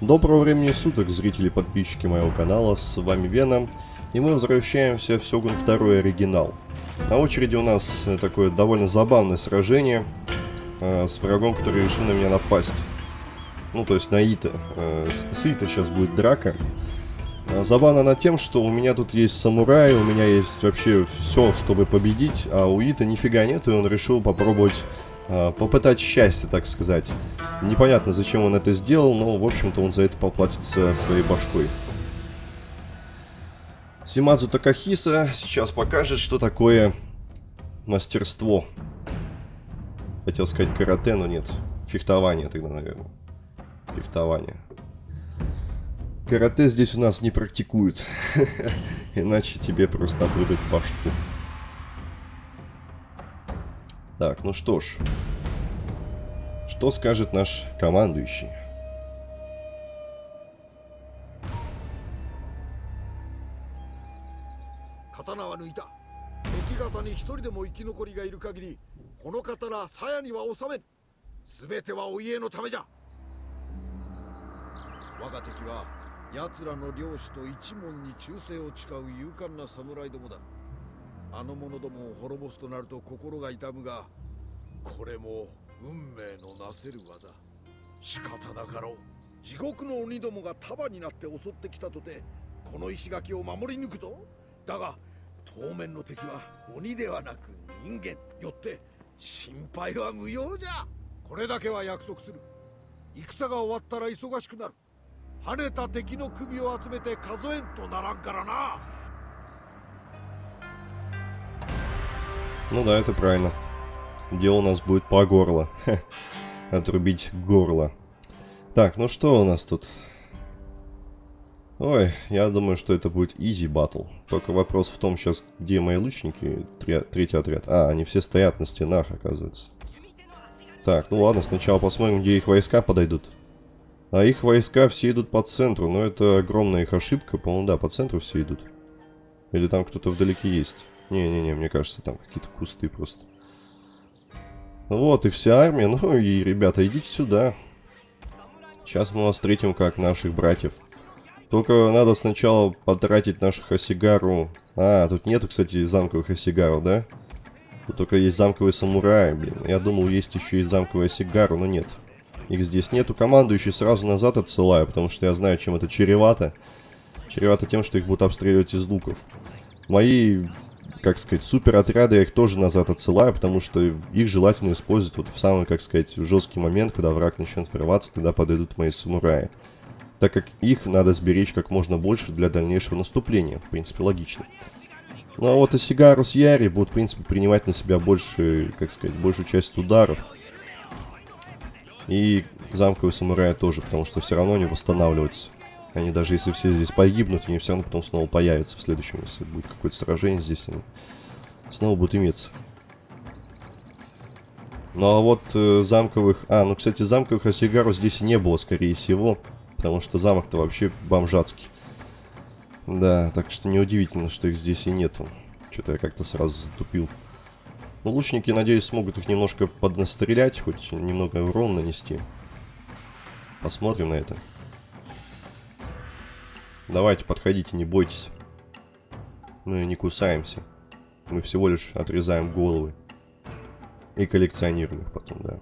Доброго времени суток, зрители и подписчики моего канала, с вами Веном, и мы возвращаемся в Сёгун 2 оригинал. На очереди у нас э, такое довольно забавное сражение э, с врагом, который решил на меня напасть. Ну, то есть на Ита. Э, с, Ита сейчас будет драка. Э, забавно на тем, что у меня тут есть самурай, у меня есть вообще все, чтобы победить, а у Ита нифига нет, и он решил попробовать попытать счастье, так сказать. Непонятно, зачем он это сделал, но, в общем-то, он за это поплатится своей башкой. Симадзу Такахиса сейчас покажет, что такое мастерство. Хотел сказать карате, но нет. Фехтование тогда, наверное. Фехтование. Карате здесь у нас не практикуют. Иначе тебе просто отрубят башку. Так, ну что ж. Что скажет наш командующий?刀は抜いた敵方に一人でも生き残りがいる限りこの刀鞘には収めん全てはお家のためじゃ我が敵は奴らの領主と一門に忠誠を誓う勇敢な侍どもだ あの者どもを滅ぼすとなると心が痛むがこれも運命のなせる技。仕方なかろう。地獄の鬼どもが束になって襲ってきたとてこの石垣を守り抜くぞ。だが当面の敵は鬼ではなく人間よって心配は無用じゃ。これだけは約束する。戦が終わったら忙しくなる。跳ねた敵の首を集めて数えんとならんからな。Ну да, это правильно. Дело у нас будет по горло. Отрубить горло. Так, ну что у нас тут? Ой, я думаю, что это будет easy battle. Только вопрос в том сейчас, где мои лучники, третий отряд. А, они все стоят на стенах, оказывается. Так, ну ладно, сначала посмотрим, где их войска подойдут. А их войска все идут по центру, но это огромная их ошибка. По-моему, да, по центру все идут. Или там кто-то вдалеке есть. Не-не-не, мне кажется, там какие-то кусты просто. Вот и вся армия. Ну и, ребята, идите сюда. Сейчас мы вас встретим как наших братьев. Только надо сначала потратить нашу Хасигару. А, тут нету, кстати, замковых Хасигару, да? Тут только есть замковые самураи, блин. Я думал, есть еще и замковая Сигару, но нет. Их здесь нету. Командующий сразу назад отсылаю, потому что я знаю, чем это чревато. Чревато тем, что их будут обстреливать из луков. Мои как сказать, супер отряды я их тоже назад отсылаю, потому что их желательно использовать вот в самый, как сказать, жесткий момент, когда враг начнет врываться, тогда подойдут мои самураи. Так как их надо сберечь как можно больше для дальнейшего наступления, в принципе, логично. Ну а вот Осигару с Яри будут, в принципе, принимать на себя больше, как сказать, большую часть ударов. И замковые самураи тоже, потому что все равно не восстанавливаются. Они даже если все здесь погибнут, они все равно потом снова появятся в следующем, если будет какое-то сражение здесь, они снова будут иметься. Ну а вот э, замковых... А, ну, кстати, замковых осигаров здесь не было, скорее всего. Потому что замок-то вообще бомжатский. Да, так что неудивительно, что их здесь и нету. Что-то я как-то сразу затупил. Ну, лучники, надеюсь, смогут их немножко поднастрелять, хоть немного урон нанести. Посмотрим на это. Давайте, подходите, не бойтесь. Мы не кусаемся. Мы всего лишь отрезаем головы. И коллекционируем их потом, да.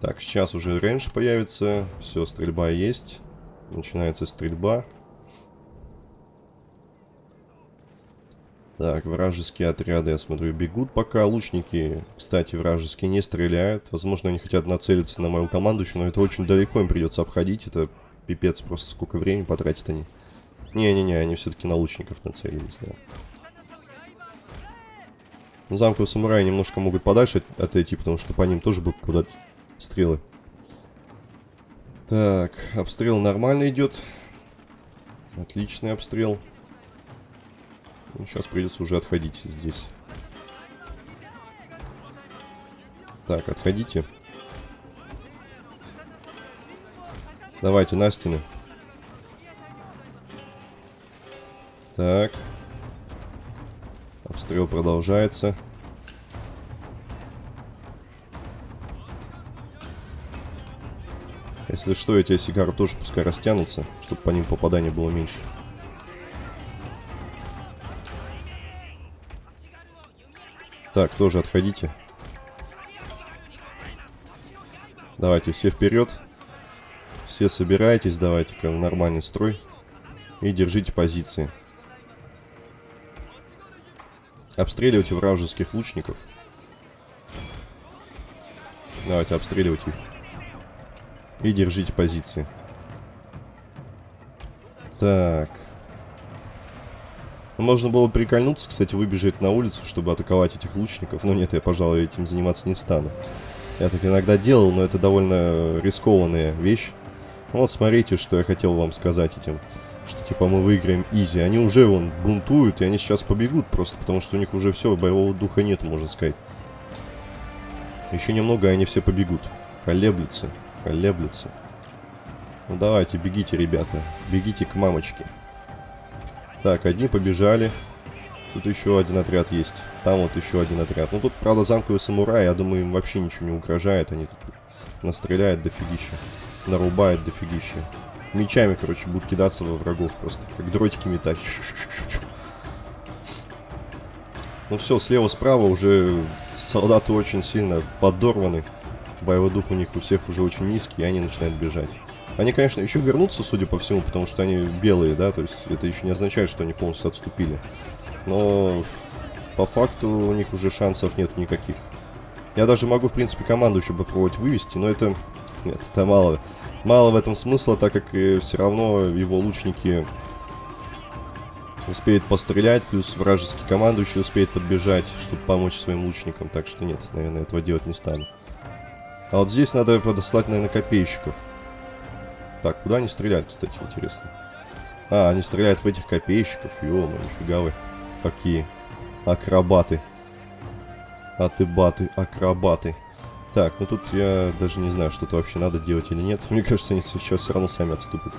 Так, сейчас уже рейндж появится. Все, стрельба есть. Начинается стрельба. Так, вражеские отряды, я смотрю, бегут пока. Лучники, кстати, вражеские не стреляют. Возможно, они хотят нацелиться на мою команду еще, но это очень далеко им придется обходить. Это Пипец, просто сколько времени потратят они. Не-не-не, они все-таки на лучников нацелились, да. Замковые самураи немножко могут подальше отойти, потому что по ним тоже будут подать стрелы. Так, обстрел нормально идет. Отличный обстрел. Ну, сейчас придется уже отходить здесь. Так, отходите. Давайте на стены. Так. Обстрел продолжается. Если что, эти сигары тоже пускай растянутся, чтобы по ним попадания было меньше. Так, тоже отходите. Давайте все вперед. Все собирайтесь, давайте-ка в нормальный строй. И держите позиции. Обстреливайте вражеских лучников. Давайте обстреливать их. И держите позиции. Так. Можно было прикольнуться, кстати, выбежать на улицу, чтобы атаковать этих лучников. Но нет, я, пожалуй, этим заниматься не стану. Я так иногда делал, но это довольно рискованная вещь. Вот смотрите, что я хотел вам сказать этим. Что типа мы выиграем изи. Они уже вон бунтуют, и они сейчас побегут просто, потому что у них уже все, боевого духа нет, можно сказать. Еще немного, и они все побегут. Колеблются, колеблются. Ну давайте, бегите, ребята. Бегите к мамочке. Так, одни побежали. Тут еще один отряд есть. Там вот еще один отряд. Ну тут, правда, замковые самураи, я думаю, им вообще ничего не угрожает. Они тут настреляют дофигища. Нарубают дофигища. Мечами, короче, будут кидаться во врагов просто. Как дротики метать. Ну все, слева-справа уже солдаты очень сильно подорваны. Боевой дух у них у всех уже очень низкий, и они начинают бежать. Они, конечно, еще вернутся, судя по всему, потому что они белые, да, то есть это еще не означает, что они полностью отступили. Но по факту у них уже шансов нет никаких. Я даже могу, в принципе, команду еще попробовать вывести, но это... Нет, это мало. Мало в этом смысла, так как э, все равно его лучники успеют пострелять, плюс вражеский командующий успеет подбежать, чтобы помочь своим лучникам. Так что нет, наверное, этого делать не стану. А вот здесь надо подослать, наверное, копейщиков. Так, куда они стреляют, кстати, интересно. А, они стреляют в этих копейщиков. Ё-моё, нифига вы. Какие акробаты. А ты баты, акробаты. Так, ну тут я даже не знаю, что-то вообще надо делать или нет. Мне кажется, они сейчас все равно сами отступят.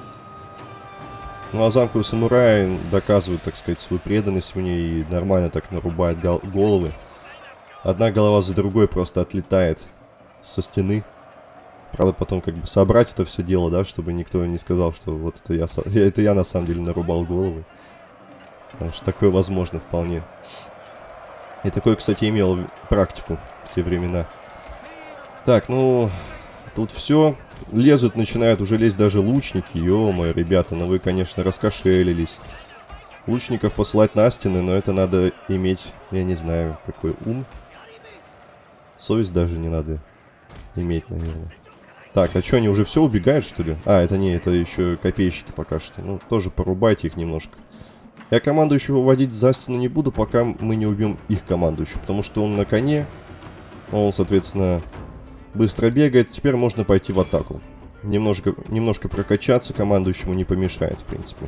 Ну а замковые самураи доказывают, так сказать, свою преданность мне и нормально так нарубают головы. Одна голова за другой просто отлетает со стены. Правда, потом как бы собрать это все дело, да, чтобы никто не сказал, что вот это я, это я на самом деле нарубал головы. Потому что такое возможно вполне. И такое, кстати, имел практику в те времена. Так, ну, тут все. Лезут, начинают уже лезть даже лучники. Ё-моё, ребята, ну вы, конечно, раскошелились. Лучников посылать на стены, но это надо иметь, я не знаю, какой ум. Совесть даже не надо иметь, наверное. Так, а что, они уже все убегают, что ли? А, это не, это еще копейщики пока что. Ну, тоже порубайте их немножко. Я командующего выводить за стену не буду, пока мы не убьем их командующего. Потому что он на коне. Он, соответственно, быстро бегает. Теперь можно пойти в атаку. Немножко, немножко прокачаться командующему не помешает, в принципе.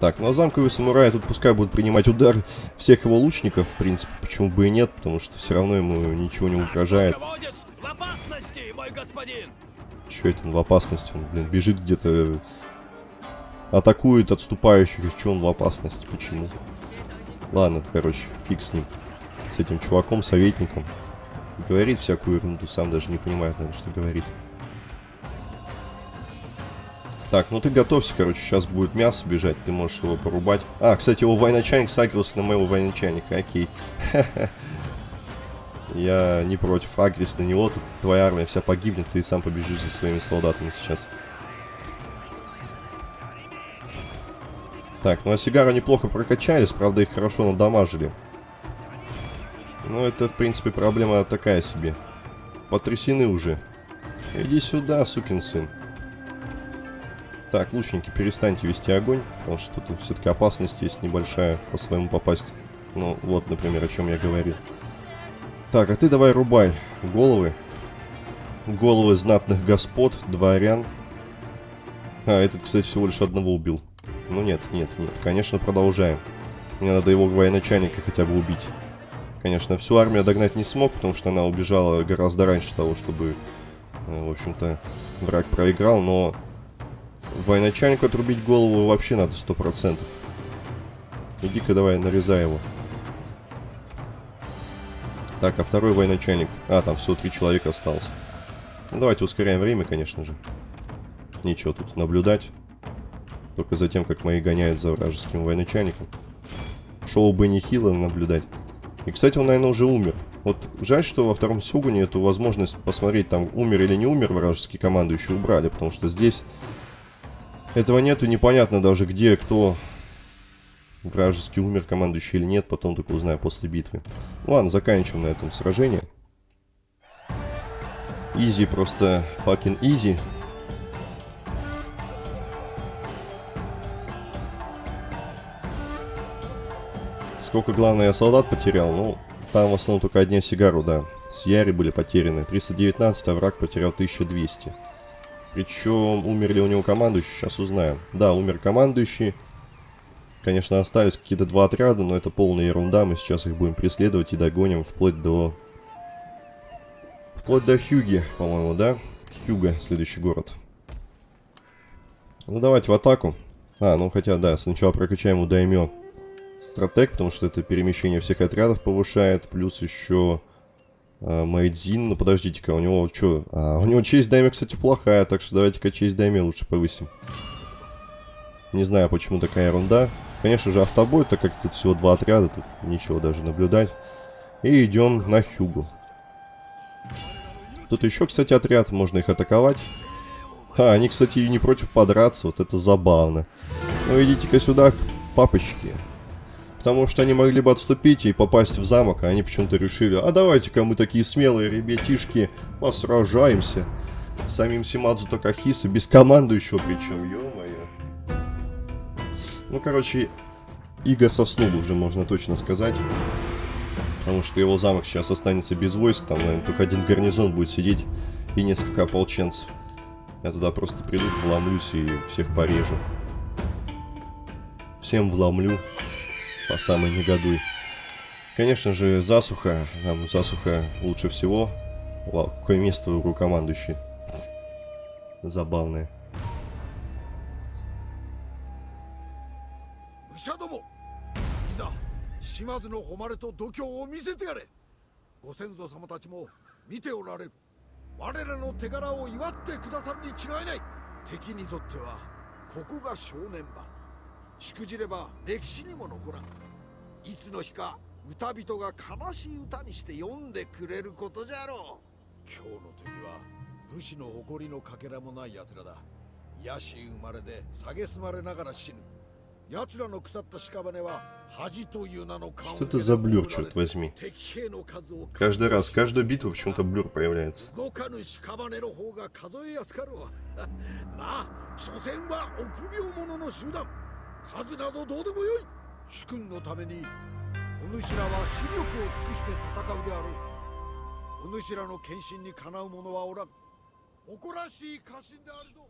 Так, ну а замковые самураи тут пускай будут принимать удар всех его лучников, в принципе, почему бы и нет, потому что все равно ему ничего не угрожает. Че это он в опасности? Он, блин, бежит где-то, атакует отступающих, и че он в опасности, почему? Ладно, короче, фиг с ним, с этим чуваком, советником. Говорит всякую ерунду, сам даже не понимает, наверное, что говорит. Так, ну ты готовься, короче, сейчас будет мясо бежать, ты можешь его порубать. А, кстати, его военачальник сагрился на моего военачальника, окей. Я не против, агрись на него, твоя армия вся погибнет, ты сам побежишь за своими солдатами сейчас. Так, ну а сигары неплохо прокачались, правда их хорошо надамажили. Ну это, в принципе, проблема такая себе. Потрясены уже. Иди сюда, сукин сын. Так, лучники, перестаньте вести огонь, потому что тут все-таки опасность есть небольшая по-своему попасть. Ну, вот, например, о чем я говорил. Так, а ты давай рубай головы. Головы знатных господ, дворян. А, этот, кстати, всего лишь одного убил. Ну нет, нет, нет, конечно, продолжаем. Мне надо его военачальника хотя бы убить. Конечно, всю армию догнать не смог, потому что она убежала гораздо раньше того, чтобы, э, в общем-то, враг проиграл, но Военачальнику отрубить голову вообще надо сто процентов. Иди-ка давай, нарезай его. Так, а второй военачальник... А, там всего три человека осталось. Ну, давайте ускоряем время, конечно же. Нечего тут наблюдать. Только за тем, как мои гоняют за вражеским военачальником. Шоу бы не хило наблюдать. И, кстати, он, наверное, уже умер. Вот жаль, что во втором Сюгуне эту возможность посмотреть, там, умер или не умер вражеский командующий, убрали. Потому что здесь этого нету, непонятно даже где, кто вражеский умер командующий или нет. Потом только узнаю после битвы. Ладно, заканчиваем на этом сражение. Изи, просто fucking изи. Сколько, главное, я солдат потерял? Ну, там в основном только одни сигару, да. С Яри были потеряны. 319, а враг потерял 1200. Причем умерли у него командующие, сейчас узнаем. Да, умер командующий. Конечно, остались какие-то два отряда, но это полная ерунда. Мы сейчас их будем преследовать и догоним вплоть до... Вплоть до Хьюги, по-моему, да? Хьюга, следующий город. Ну, давайте в атаку. А, ну хотя, да, сначала прокачаем у Даймё стратег, потому что это перемещение всех отрядов повышает, плюс еще э, Майдзин. Ну, подождите-ка, у него что? А, у него честь дайме, кстати, плохая, так что давайте-ка честь дайме лучше повысим. Не знаю, почему такая ерунда. Конечно же, автобой, так как тут всего два отряда, тут ничего даже наблюдать. И идем на Хюгу. Тут еще, кстати, отряд, можно их атаковать. А, они, кстати, и не против подраться, вот это забавно. Ну, идите-ка сюда, папочки. Потому что они могли бы отступить и попасть в замок, а они почему-то решили, а давайте-ка мы такие смелые ребятишки посражаемся. Самим Симадзу Такахиса, без командующего причем, ё-моё. Ну, короче, Иго соснул уже, можно точно сказать. Потому что его замок сейчас останется без войск, там, наверное, только один гарнизон будет сидеть и несколько ополченцев. Я туда просто приду, вломлюсь и всех порежу. Всем вломлю по самой негодуй. Конечно же, засуха. Нам засуха лучше всего. Вау, какое место у командующий. Забавное. 武者どもいざ島津の誉れと度胸を見せてやれご先祖様たちも見ておられる我らの手柄を祝ってくださるに違いない敵にとってはここが正念場 しくじれば歴史にも残らんいつの日か歌人が悲しい歌にして読んでくれることじゃろう今日の敵は武士の誇りのかけらもない奴らだ野心生まれで蔑まれながら死ぬ奴らの腐った屍は恥という名の Что это за блюр, черт возьми? Каждый раз, каждую битву почему-то блюр появляется. 動かぬ屍の方が数えやすかろうまあ所詮は臆病者の集団 数などどうでもよい主君のためにお主らは視力を尽くして戦うであろうお主らの献身にかなう者はおらん誇らしい家臣であるぞ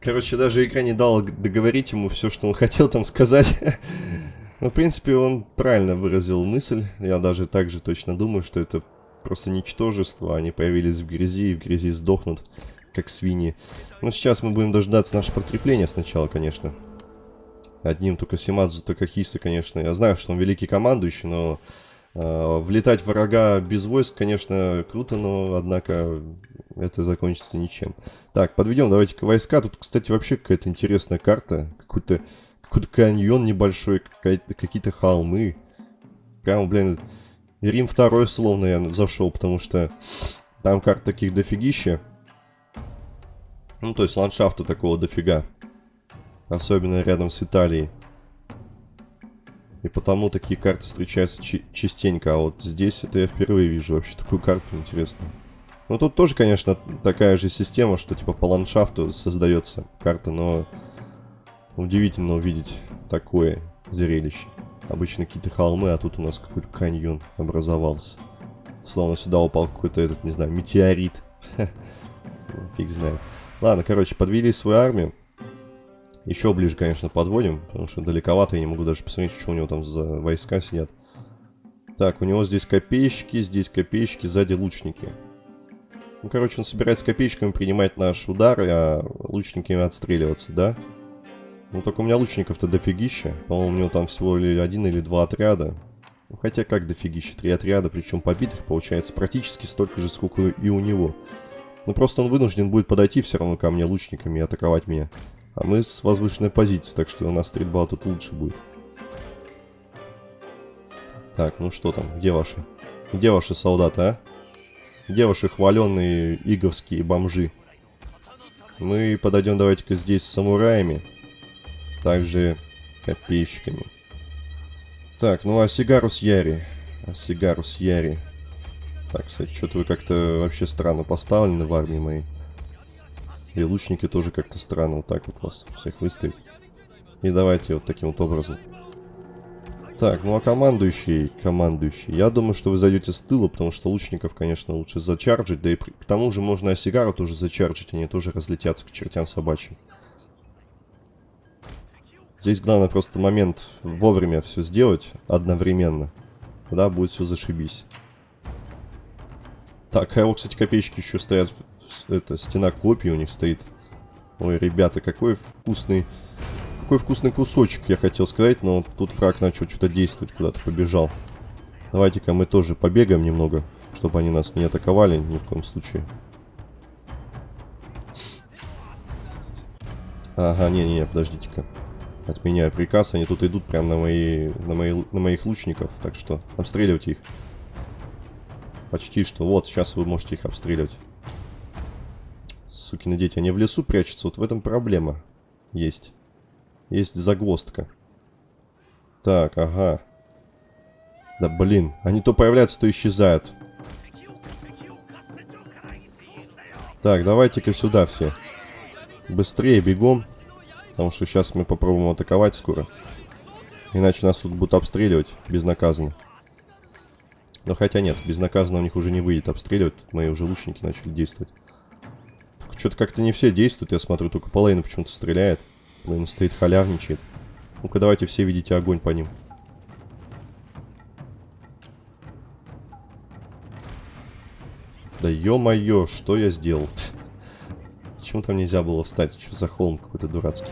Короче, даже игра не дала договорить ему все, что он хотел там сказать. Ну, в принципе, он правильно выразил мысль. Я даже так же точно думаю, что это просто ничтожество. Они появились в грязи и в грязи сдохнут, как свиньи. Но сейчас мы будем дождаться наше подкрепление сначала, конечно. Одним только Симадзу Такахиса, конечно. Я знаю, что он великий командующий, но э, влетать в врага без войск, конечно, круто, но, однако, это закончится ничем. Так, подведем давайте-ка войска. Тут, кстати, вообще какая-то интересная карта. Какой-то какой-то каньон небольшой, какие-то холмы. Прямо, блин, Рим второй словно я зашел, потому что там карт таких дофигища. Ну, то есть ландшафта такого дофига. Особенно рядом с Италией. И потому такие карты встречаются частенько. А вот здесь это я впервые вижу вообще такую карту интересную. Ну тут тоже, конечно, такая же система, что типа по ландшафту создается карта, но удивительно увидеть такое зрелище. Обычно какие-то холмы, а тут у нас какой-то каньон образовался. Словно сюда упал какой-то этот, не знаю, метеорит. Фиг знает. Ладно, короче, подвели свою армию. Еще ближе, конечно, подводим, потому что далековато, я не могу даже посмотреть, что у него там за войска сидят. Так, у него здесь копейщики, здесь копейщики, сзади лучники. Ну, короче, он собирается копейщиками принимать наш удар, а лучниками отстреливаться, да? Ну, только у меня лучников-то дофигища. По-моему, у него там всего или один или два отряда. Ну, хотя как дофигища, три отряда, причем побитых получается практически столько же, сколько и у него. Ну, просто он вынужден будет подойти все равно ко мне лучниками и атаковать меня. А мы с возвышенной позиции, так что у нас стрельба тут лучше будет. Так, ну что там, где ваши? Где ваши солдаты, а? Где ваши хваленные иговские бомжи? Мы подойдем давайте-ка здесь с самураями. Также копейщиками. Так, ну а Сигарус Яри. А Сигарус Яри. Так, кстати, что-то вы как-то вообще странно поставлены в армии моей. И лучники тоже как-то странно вот так вот вас всех выставить. И давайте вот таким вот образом. Так, ну а командующий, командующий. Я думаю, что вы зайдете с тыла, потому что лучников, конечно, лучше зачарджить. Да и к тому же можно Осигару тоже зачарджить, они тоже разлетятся к чертям собачьим. Здесь главное просто момент вовремя все сделать одновременно. Тогда будет все зашибись. Так, а вот, кстати, копеечки еще стоят. Это, стена копий у них стоит. Ой, ребята, какой вкусный... Какой вкусный кусочек, я хотел сказать, но тут фраг начал что-то действовать, куда-то побежал. Давайте-ка мы тоже побегаем немного, чтобы они нас не атаковали ни в коем случае. Ага, не-не-не, подождите-ка. Отменяю приказ, они тут идут прямо на, мои, на, мои, на моих лучников, так что обстреливайте их. Почти что. Вот, сейчас вы можете их обстреливать. Сукины дети, они в лесу прячутся, вот в этом проблема есть. Есть загвоздка. Так, ага. Да блин, они то появляются, то исчезают. Так, давайте-ка сюда все. Быстрее бегом. Потому что сейчас мы попробуем атаковать скоро. Иначе нас тут будут обстреливать безнаказанно. Но хотя нет, безнаказанно у них уже не выйдет обстреливать. Тут мои уже лучники начали действовать. Что-то как-то не все действуют, я смотрю, только Полейна почему-то стреляет. Блин, стоит халявничает. Ну-ка, давайте все видите огонь по ним. Да ё-моё, что я сделал? Почему там нельзя было встать? Что за холм какой-то дурацкий?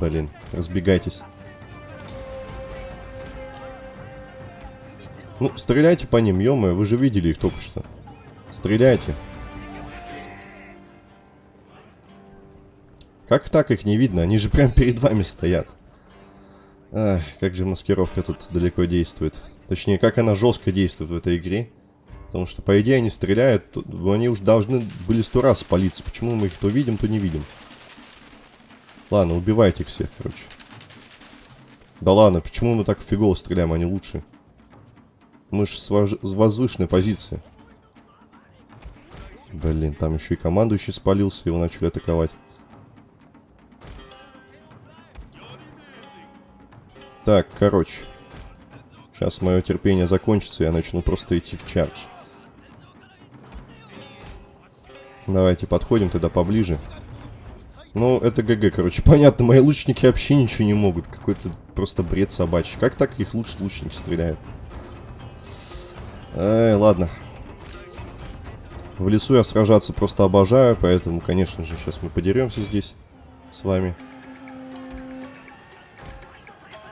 Блин, разбегайтесь. Ну, стреляйте по ним, ё вы же видели их только что. Стреляйте. Как так их не видно? Они же прям перед вами стоят. Ах, как же маскировка тут далеко действует. Точнее, как она жестко действует в этой игре. Потому что, по идее, они стреляют, они уж должны были сто раз спалиться. Почему мы их то видим, то не видим? Ладно, убивайте их всех, короче. Да ладно, почему мы так фигово стреляем, они лучше? Мы же с, возвышенной позиции. Блин, там еще и командующий спалился, его начали атаковать. Так, короче. Сейчас мое терпение закончится, я начну просто идти в чардж. Давайте подходим тогда поближе. Ну, это ГГ, короче. Понятно, мои лучники вообще ничего не могут. Какой-то просто бред собачий. Как так их лучше лучники стреляют? Эй, ладно. В лесу я сражаться просто обожаю, поэтому, конечно же, сейчас мы подеремся здесь с вами.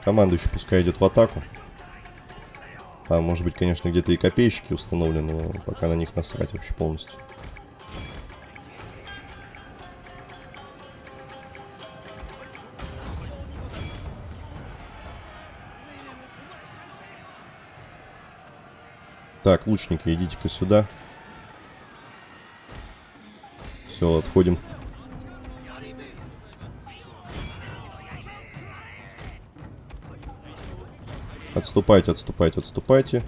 Командующий пускай идет в атаку. Там, может быть, конечно, где-то и копейщики установлены, но пока на них насрать вообще полностью. Так, лучники, идите-ка сюда. Все, отходим. Отступайте, отступайте, отступайте.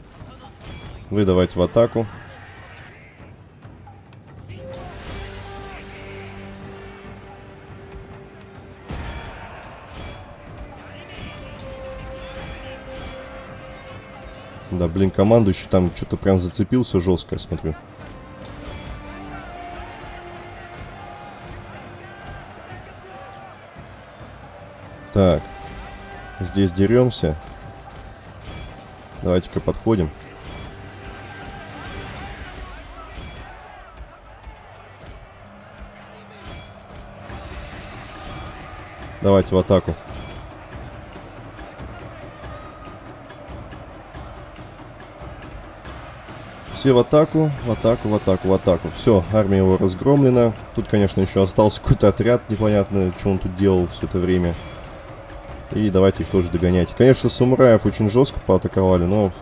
Вы давайте в атаку. Да, блин, командующий там что-то прям зацепился жестко, я смотрю. Так. Здесь деремся. Давайте-ка подходим. Давайте в атаку. Все в атаку, в атаку, в атаку, в атаку. Все, армия его разгромлена. Тут, конечно, еще остался какой-то отряд, непонятно, что он тут делал все это время. И давайте их тоже догонять. Конечно, самураев очень жестко поатаковали, но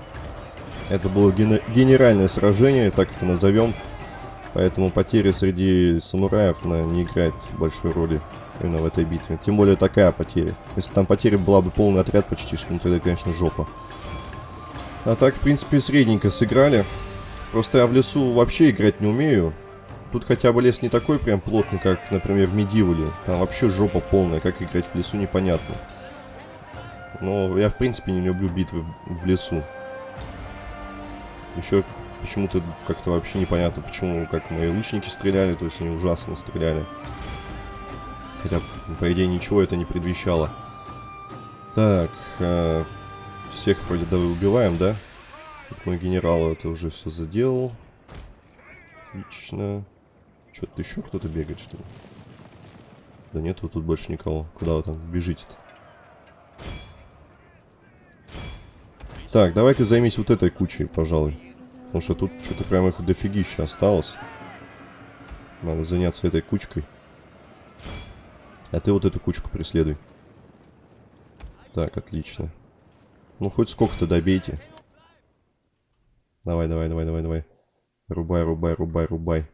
это было ген генеральное сражение, так это назовем. Поэтому потери среди самураев на, не играет большой роли именно в этой битве. Тем более такая потеря. Если там потеря была бы полный отряд почти, что ну, тогда, конечно, жопа. А так, в принципе, средненько сыграли. Просто я в лесу вообще играть не умею. Тут хотя бы лес не такой прям плотный, как, например, в Медивале. Там вообще жопа полная, как играть в лесу непонятно. Но я, в принципе, не люблю битвы в, лесу. Еще почему-то как-то вообще непонятно, почему как мои лучники стреляли, то есть они ужасно стреляли. Хотя, по идее, ничего это не предвещало. Так, э, всех вроде давай убиваем, да? Тут мой генерал это уже все заделал. Отлично. Что-то еще кто-то бегает, что ли? Да нет, вот тут больше никого. Куда вы там бежите-то? Так, давай-ка займись вот этой кучей, пожалуй. Потому что тут что-то прям их дофигища осталось. Надо заняться этой кучкой. А ты вот эту кучку преследуй. Так, отлично. Ну, хоть сколько-то добейте. Давай, давай, давай, давай, давай. Рубай, рубай, рубай, рубай.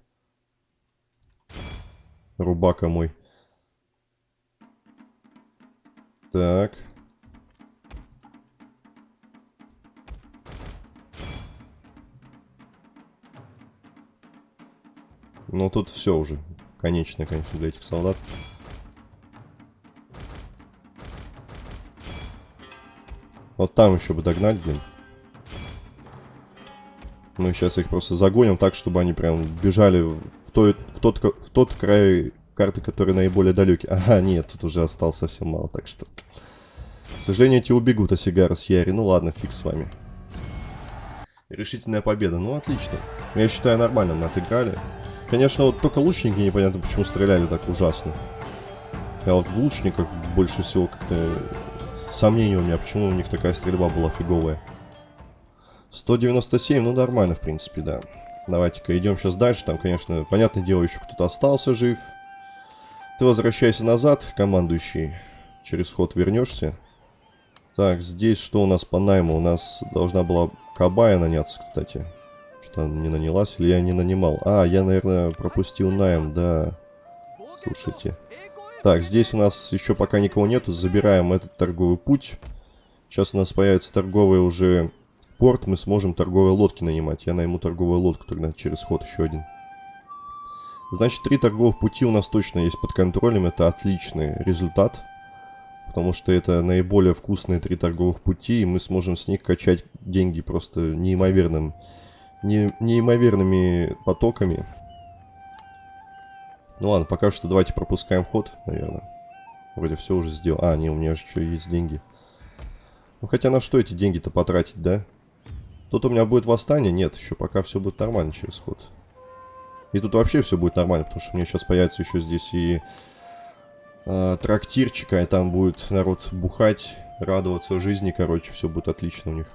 Рубака мой. Так. Ну, тут все уже. Конечно, конечно, для этих солдат. Вот там еще бы догнать, блин. Мы сейчас их просто загоним так, чтобы они прям бежали в, той, в, тот, в тот край карты, который наиболее далекий. Ага, нет, тут уже осталось совсем мало, так что... К сожалению, эти убегут Осигара с Яри. Ну ладно, фиг с вами. Решительная победа. Ну, отлично. Я считаю, нормально мы отыграли. Конечно, вот только лучники непонятно, почему стреляли так ужасно. Я вот в лучниках больше всего как-то сомнений у меня, почему у них такая стрельба была фиговая. 197, ну нормально, в принципе, да. Давайте-ка идем сейчас дальше. Там, конечно, понятное дело, еще кто-то остался жив. Ты возвращайся назад, командующий. Через ход вернешься. Так, здесь что у нас по найму? У нас должна была Кабая наняться, кстати. Что-то не нанялась или я не нанимал? А, я, наверное, пропустил найм, да. Слушайте. Так, здесь у нас еще пока никого нету. Забираем этот торговый путь. Сейчас у нас появится торговый уже порт. Мы сможем торговые лодки нанимать. Я найму торговую лодку тогда через ход еще один. Значит, три торговых пути у нас точно есть под контролем. Это отличный результат. Потому что это наиболее вкусные три торговых пути. И мы сможем с них качать деньги просто неимоверным, не, неимоверными потоками. Ну ладно, пока что давайте пропускаем ход, наверное. Вроде все уже сделал. А, не, у меня же еще есть деньги. Ну хотя на что эти деньги-то потратить, да? Тут у меня будет восстание? Нет, еще пока все будет нормально через ход. И тут вообще все будет нормально, потому что меня сейчас появится еще здесь и э, трактирчика, и там будет народ бухать, радоваться жизни, короче, все будет отлично у них.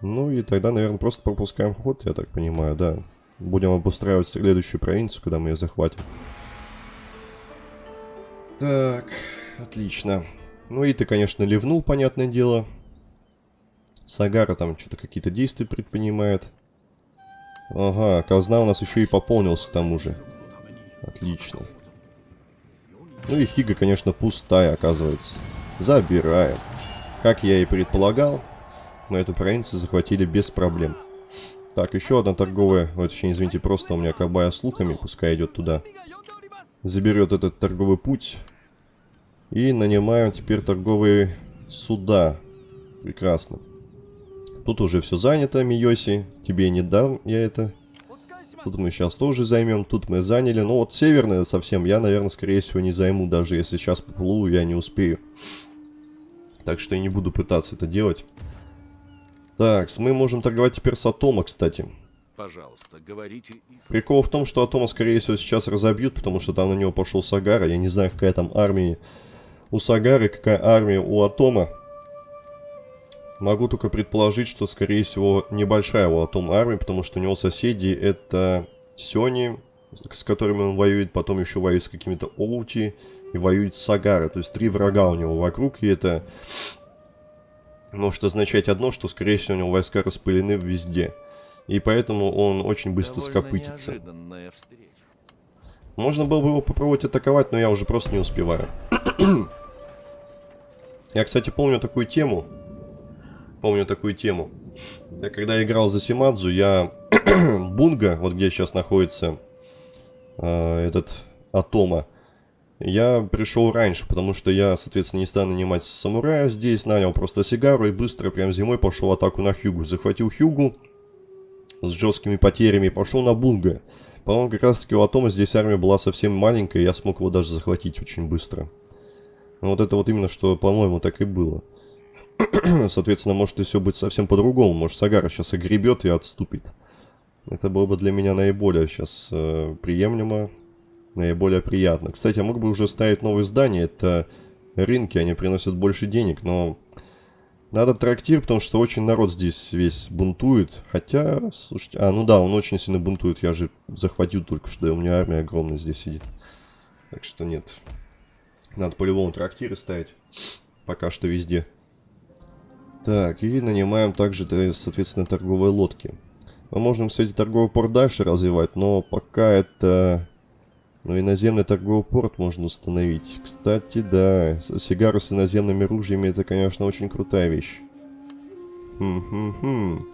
Ну и тогда, наверное, просто пропускаем ход, я так понимаю, да. Будем обустраивать следующую провинцию, когда мы ее захватим. Так, отлично. Ну и ты, конечно, ливнул, понятное дело. Сагара там что-то какие-то действия предпринимает. Ага, казна у нас еще и пополнился к тому же. Отлично. Ну и Хига, конечно, пустая, оказывается. Забираем. Как я и предполагал, мы эту провинцию захватили без проблем. Так, еще одна торговая, ой, точнее, извините, просто у меня кабая с луками, пускай идет туда. Заберет этот торговый путь. И нанимаем теперь торговые суда. Прекрасно. Тут уже все занято, Миоси. Тебе не дам я это. Тут мы сейчас тоже займем. Тут мы заняли. Но вот северное совсем я, наверное, скорее всего не займу. Даже если сейчас поплыву, я не успею. Так что я не буду пытаться это делать. Так, мы можем торговать теперь с Атома, кстати. Пожалуйста, говорите... Прикол в том, что Атома, скорее всего, сейчас разобьют, потому что там на него пошел Сагара. Я не знаю, какая там армия у Сагары, какая армия у Атома. Могу только предположить, что, скорее всего, небольшая у Атома армия, потому что у него соседи это Сёни, с которыми он воюет, потом еще воюет с какими-то Оути и воюет с Сагара. То есть три врага у него вокруг, и это может означать одно, что, скорее всего, у него войска распылены везде. И поэтому он очень быстро Довольно скопытится. Можно было бы его попробовать атаковать, но я уже просто не успеваю. я, кстати, помню такую тему. Помню такую тему. Я когда играл за Симадзу, я Бунга, вот где сейчас находится э, этот Атома, я пришел раньше, потому что я, соответственно, не стал нанимать самурая здесь, нанял просто сигару и быстро, прям зимой, пошел атаку на Хьюгу. Захватил Хьюгу с жесткими потерями и пошел на Бунга. По-моему, как раз таки у Атома здесь армия была совсем маленькая, я смог его даже захватить очень быстро. Но вот это вот именно, что, по-моему, так и было. Соответственно, может и все быть совсем по-другому. Может, Сагара сейчас огребет и отступит. Это было бы для меня наиболее сейчас э, приемлемо, наиболее приятно. Кстати, я мог бы уже ставить новые здания. Это рынки, они приносят больше денег, но... Надо трактир, потому что очень народ здесь весь бунтует. Хотя, слушайте... А, ну да, он очень сильно бунтует. Я же захватил только что, и у меня армия огромная здесь сидит. Так что нет. Надо по-любому трактиры ставить. Пока что везде. Так, и нанимаем также, э, соответственно, торговые лодки. Мы можем, кстати, торговый порт дальше развивать, но пока это... Ну, иноземный торговый порт можно установить. Кстати, да, сигару с иноземными ружьями это, конечно, очень крутая вещь. Хм-хм-хм.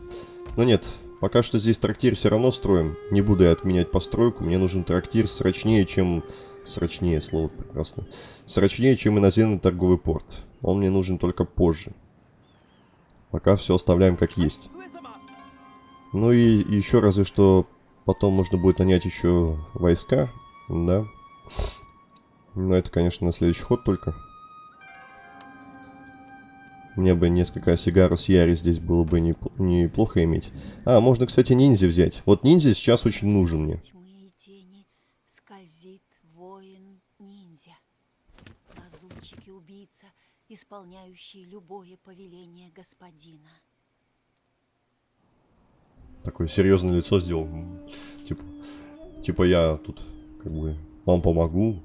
Но нет, пока что здесь трактир все равно строим. Не буду я отменять постройку. Мне нужен трактир срочнее, чем... Срочнее, слово прекрасно. Срочнее, чем иноземный торговый порт. Он мне нужен только позже. Пока все оставляем как есть. Ну и еще разве что потом можно будет нанять еще войска. Да. Но это, конечно, на следующий ход только. Мне бы несколько сигарус Яри здесь было бы неп- неплохо иметь. А, можно, кстати, ниндзя взять. Вот ниндзя сейчас очень нужен мне. Исполняющий любое повеление господина. Такое серьезное лицо сделал. Типа, типа я тут как бы вам помогу.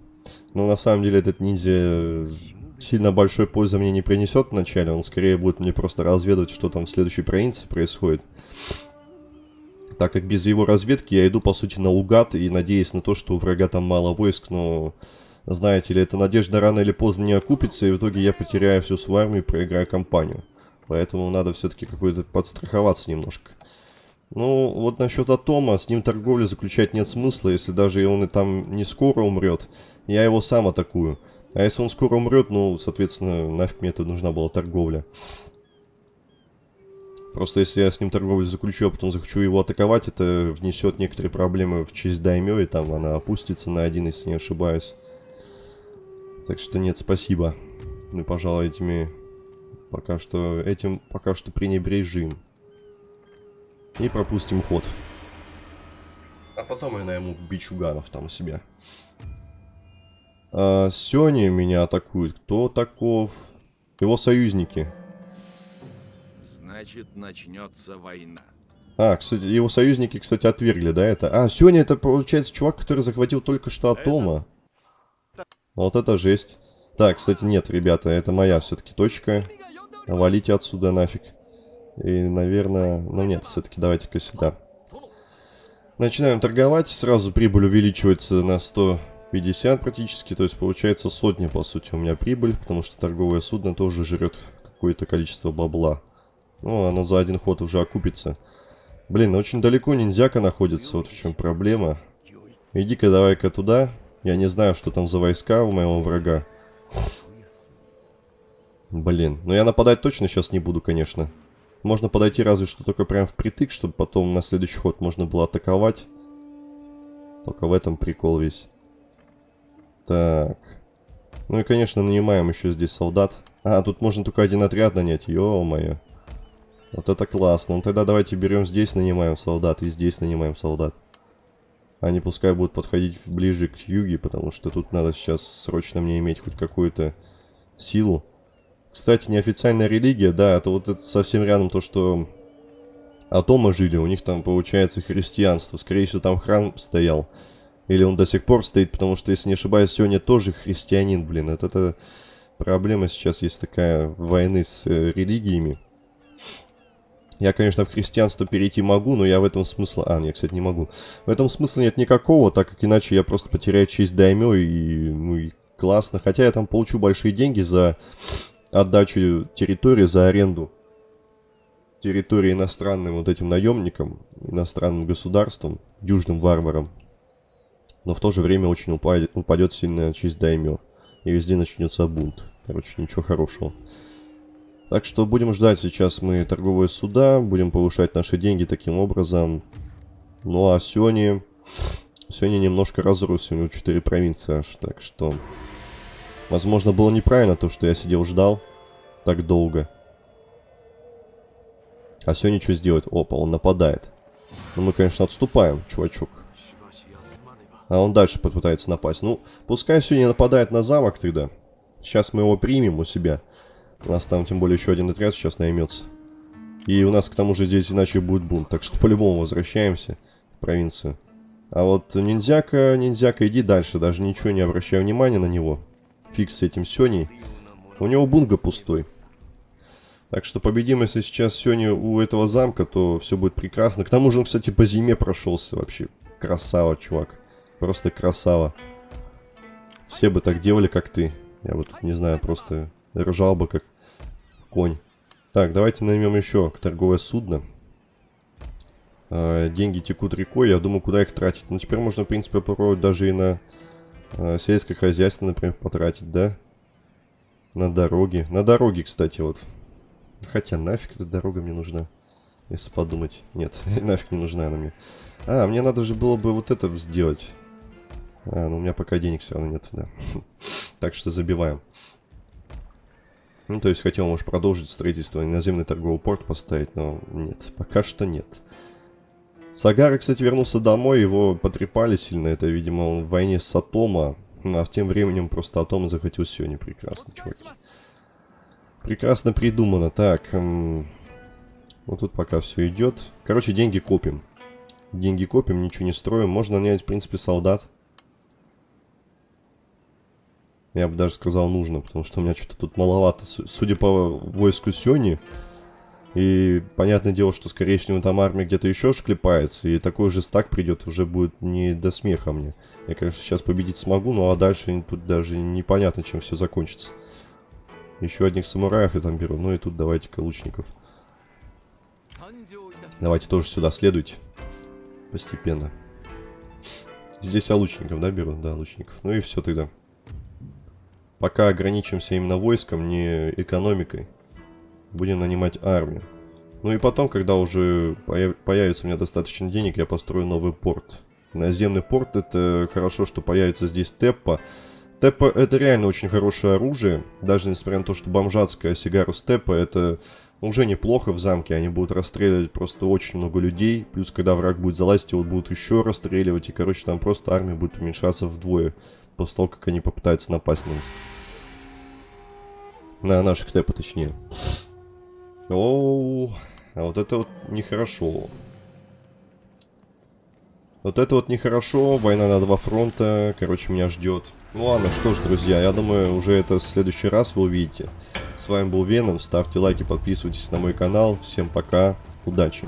Но на самом деле этот ниндзя сильно большой пользы мне не принесет вначале. Он скорее будет мне просто разведывать, что там в следующей провинции происходит. Так как без его разведки я иду, по сути, наугад и надеясь на то, что у врага там мало войск, но... Знаете ли, эта надежда рано или поздно не окупится, и в итоге я потеряю всю свою армию и проиграю кампанию. Поэтому надо все-таки какой-то подстраховаться немножко. Ну, вот насчет Атома, с ним торговлю заключать нет смысла, если даже он и там не скоро умрет, я его сам атакую. А если он скоро умрет, ну, соответственно, нафиг мне это нужна была торговля. Просто если я с ним торговлю заключу, а потом захочу его атаковать, это внесет некоторые проблемы в честь Даймё, и там она опустится на один, если не ошибаюсь. Так что нет, спасибо. Мы, пожалуй, этими... Пока что... Этим пока что пренебрежим. И пропустим ход. А потом я найму бичуганов там у себя. А, Сёни меня атакует. Кто таков? Его союзники. Значит, начнется война. А, кстати, его союзники, кстати, отвергли, да, это? А, Сёня это, получается, чувак, который захватил только что Атома. Вот это жесть. Так, кстати, нет, ребята, это моя все-таки точка. Валите отсюда нафиг. И, наверное... Ну нет, все-таки давайте-ка сюда. Начинаем торговать. Сразу прибыль увеличивается на 150 практически. То есть получается сотня, по сути, у меня прибыль. Потому что торговое судно тоже жрет какое-то количество бабла. Ну, оно за один ход уже окупится. Блин, очень далеко ниндзяка находится. Вот в чем проблема. Иди-ка давай-ка туда. Я не знаю, что там за войска у моего врага. Блин, но я нападать точно сейчас не буду, конечно. Можно подойти разве что только прям впритык, чтобы потом на следующий ход можно было атаковать. Только в этом прикол весь. Так. Ну и, конечно, нанимаем еще здесь солдат. А, тут можно только один отряд нанять, ё-моё. Вот это классно. Ну тогда давайте берем здесь, нанимаем солдат, и здесь нанимаем солдат. Они пускай будут подходить ближе к юге, потому что тут надо сейчас срочно мне иметь хоть какую-то силу. Кстати, неофициальная религия, да, это вот это совсем рядом то, что Атома жили, у них там получается христианство. Скорее всего, там храм стоял. Или он до сих пор стоит, потому что, если не ошибаюсь, сегодня тоже христианин, блин. Это, это проблема сейчас есть такая войны с э, религиями. Я, конечно, в христианство перейти могу, но я в этом смысла... А, нет, кстати, не могу. В этом смысла нет никакого, так как иначе я просто потеряю честь даймё и... Ну и классно. Хотя я там получу большие деньги за отдачу территории, за аренду территории иностранным вот этим наемникам, иностранным государствам, южным варварам. Но в то же время очень упадет, упадет сильная честь даймё. И везде начнется бунт. Короче, ничего хорошего. Так что будем ждать сейчас мы торговые суда, будем повышать наши деньги таким образом. Ну а сегодня... Сегодня немножко разрос, у него 4 провинции аж, так что... Возможно, было неправильно то, что я сидел ждал так долго. А сегодня что сделать? Опа, он нападает. Ну, мы, конечно, отступаем, чувачок. А он дальше попытается напасть. Ну, пускай сегодня нападает на замок тогда. Сейчас мы его примем у себя. У нас там, тем более, еще один отряд сейчас наймется. И у нас, к тому же, здесь иначе будет бунт. Так что, по-любому, возвращаемся в провинцию. А вот ниндзяка, ниндзяка, иди дальше. Даже ничего не обращай внимания на него. Фиг с этим Сёней. У него бунга пустой. Так что победим, если сейчас Сёни у этого замка, то все будет прекрасно. К тому же он, кстати, по зиме прошелся вообще. Красава, чувак. Просто красава. Все бы так делали, как ты. Я вот, не знаю, просто ржал бы, как конь. Так, давайте наймем еще торговое судно. А, деньги текут рекой, я думаю, куда их тратить. Ну, теперь можно, в принципе, попробовать даже и на а, сельское хозяйство, например, потратить, да? На дороги. На дороги, кстати, вот. Хотя нафиг эта дорога мне нужна. Если подумать. Нет, нафиг не нужна она мне. А, мне надо же было бы вот это сделать. А, ну у меня пока денег все равно нет, да. так что забиваем. Ну, то есть хотел, может, продолжить строительство, наземный торговый порт поставить, но нет, пока что нет. Сагара, кстати, вернулся домой, его потрепали сильно, это, видимо, он в войне с Атома, ну, а тем временем просто Атома захватил сегодня прекрасно, чуваки. Прекрасно придумано, так, эм, вот тут пока все идет. Короче, деньги копим. Деньги копим, ничего не строим, можно нанять, в принципе, солдат. Я бы даже сказал нужно, потому что у меня что-то тут маловато. Судя по войску Сёни, и понятное дело, что скорее всего там армия где-то еще шклепается, и такой же стак придет, уже будет не до смеха мне. Я, конечно, сейчас победить смогу, ну а дальше тут даже непонятно, чем все закончится. Еще одних самураев я там беру, ну и тут давайте-ка лучников. Давайте тоже сюда следуйте. Постепенно. Здесь я лучников, да, беру? Да, лучников. Ну и все тогда. Пока ограничимся именно войском, не экономикой. Будем нанимать армию. Ну и потом, когда уже появится у меня достаточно денег, я построю новый порт. Наземный порт, это хорошо, что появится здесь Теппа. Теппа это реально очень хорошее оружие. Даже несмотря на то, что бомжатская сигара Степпа это уже неплохо в замке. Они будут расстреливать просто очень много людей. Плюс, когда враг будет залазить, его будут еще расстреливать. И, короче, там просто армия будет уменьшаться вдвое после того, как они попытаются напасть на нас. На наших тэпа, точнее. Оу, а вот это вот нехорошо. Вот это вот нехорошо, война на два фронта, короче, меня ждет. Ну ладно, что ж, друзья, я думаю, уже это в следующий раз вы увидите. С вами был Веном, ставьте лайки, подписывайтесь на мой канал. Всем пока, удачи!